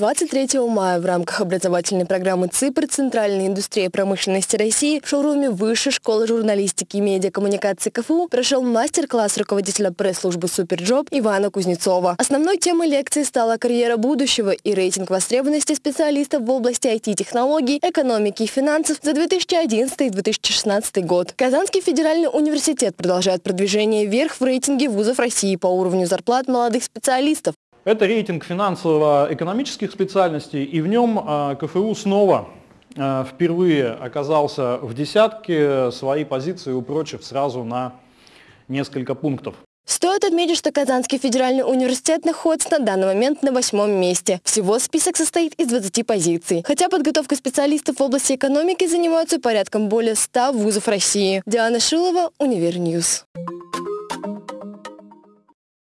23 мая в рамках образовательной программы ЦИПР «Центральная индустрия промышленности России» в шоуруме Высшей школы журналистики и медиакоммуникации КФУ прошел мастер-класс руководителя пресс-службы «SuperJob» Ивана Кузнецова. Основной темой лекции стала карьера будущего и рейтинг востребованности специалистов в области IT-технологий, экономики и финансов за 2011-2016 год. Казанский федеральный университет продолжает продвижение вверх в рейтинге вузов России по уровню зарплат молодых специалистов. Это рейтинг финансово-экономических специальностей, и в нем а, КФУ снова а, впервые оказался в десятке, свои позиции упрочив сразу на несколько пунктов. Стоит отметить, что Казанский федеральный университет находится на данный момент на восьмом месте. Всего список состоит из 20 позиций. Хотя подготовкой специалистов в области экономики занимаются порядком более 100 вузов России. Диана Шилова, Универньюз.